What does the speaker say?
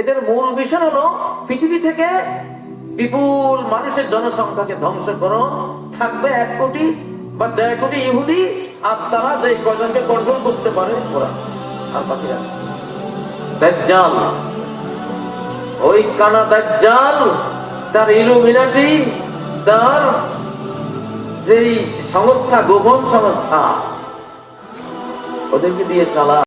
এদের মূল মিশন হলো পৃথিবী থেকে বিপুল মানুষের জনসংখ্যাকে ধ্বংস করো। থাকবে এক কোটি বা দেড় কোটি ইহুদি, আর তারা যে কজনকে কন্ট্রোল করতে পারে ওরা। আর বাকিরা? দাজ্জাল। ওই কানা দাজ্জাল, তার ইলুমিনাটি, তার যেই সংস্থা, গোপন সংস্থা, ওদেরকে দিয়ে চালা।